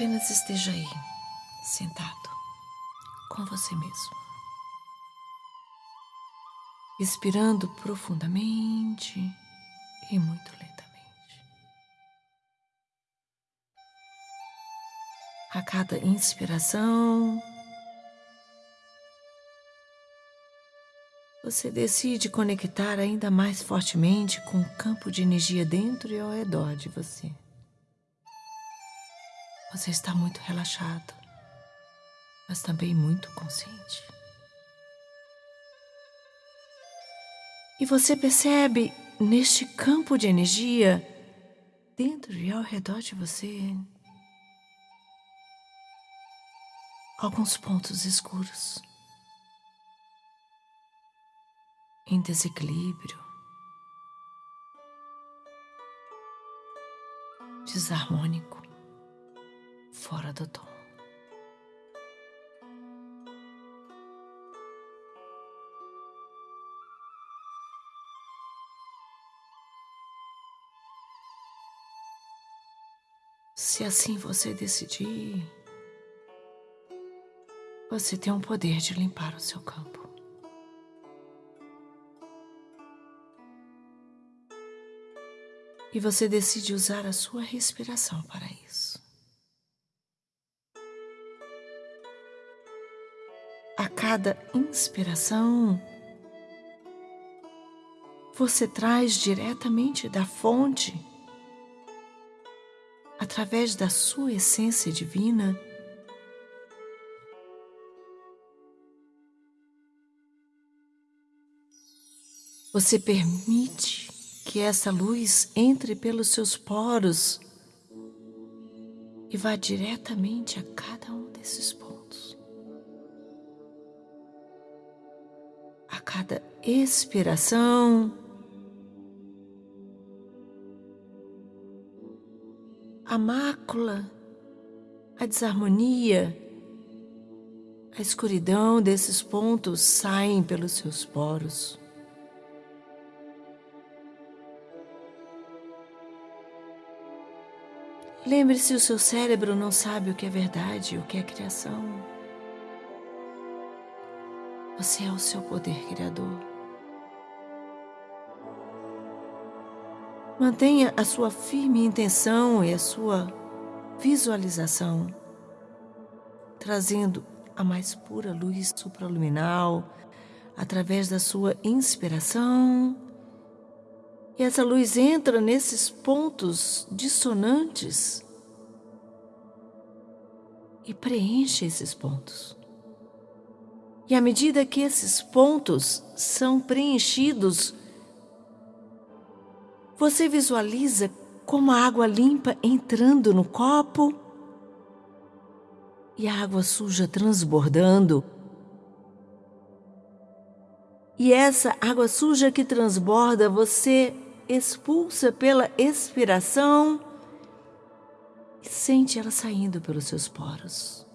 Apenas esteja aí, sentado, com você mesmo. Expirando profundamente e muito lentamente. A cada inspiração, você decide conectar ainda mais fortemente com o campo de energia dentro e ao redor de você. Você está muito relaxado, mas também muito consciente. E você percebe neste campo de energia, dentro e ao redor de você, alguns pontos escuros. em desequilíbrio, desarmônico, fora do tom. Se assim você decidir, você tem o poder de limpar o seu campo. E você decide usar a sua respiração para isso. Cada inspiração, você traz diretamente da fonte, através da sua essência divina, você permite que essa luz entre pelos seus poros e vá diretamente a cada um desses pontos. Cada expiração, a mácula, a desarmonia, a escuridão desses pontos saem pelos seus poros. Lembre-se, o seu cérebro não sabe o que é verdade o que é criação. Você é o seu poder criador. Mantenha a sua firme intenção e a sua visualização, trazendo a mais pura luz supraluminal através da sua inspiração e essa luz entra nesses pontos dissonantes e preenche esses pontos. E à medida que esses pontos são preenchidos, você visualiza como a água limpa entrando no copo e a água suja transbordando. E essa água suja que transborda, você expulsa pela expiração e sente ela saindo pelos seus poros.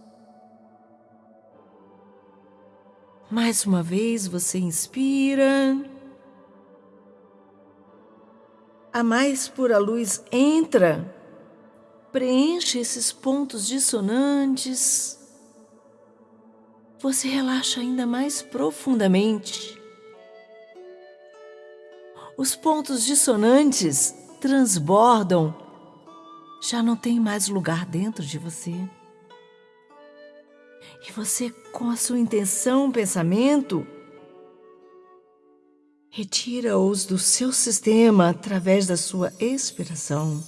Mais uma vez você inspira. A mais pura luz entra, preenche esses pontos dissonantes. Você relaxa ainda mais profundamente os pontos dissonantes transbordam, já não tem mais lugar dentro de você. E você, com a sua intenção, pensamento, retira-os do seu sistema através da sua expiração.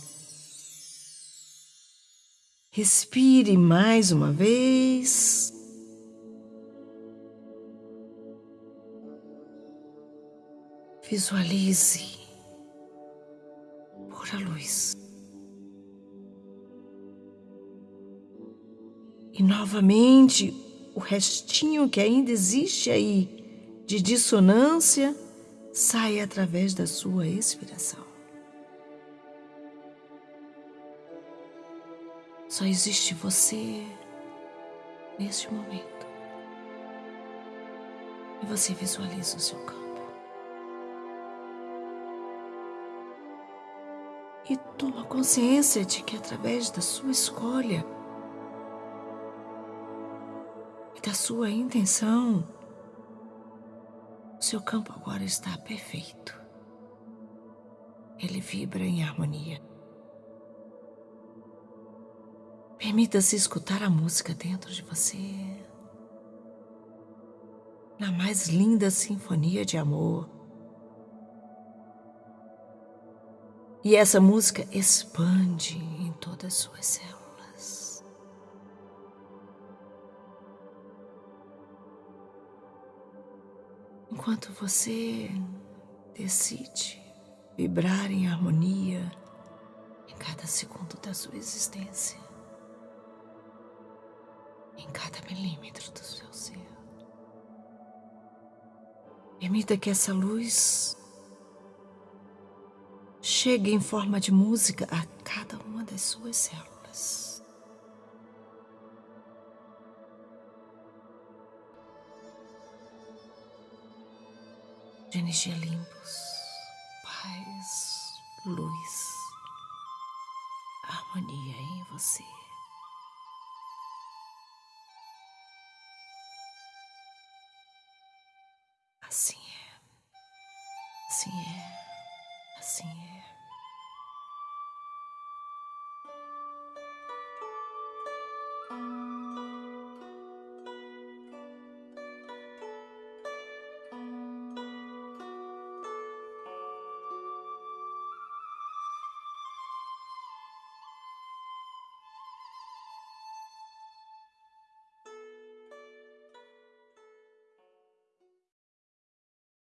Respire mais uma vez. Visualize pura luz. E novamente o restinho que ainda existe aí de dissonância sai através da sua expiração. Só existe você neste momento. E você visualiza o seu campo. e toma consciência de que através da sua escolha sua intenção, seu campo agora está perfeito. Ele vibra em harmonia. Permita-se escutar a música dentro de você. Na mais linda sinfonia de amor. E essa música expande em todas as suas células. Enquanto você decide vibrar em harmonia em cada segundo da sua existência, em cada milímetro do seu ser. Permita que essa luz chegue em forma de música a cada uma das suas células. De energia limpos paz, luz, harmonia em você.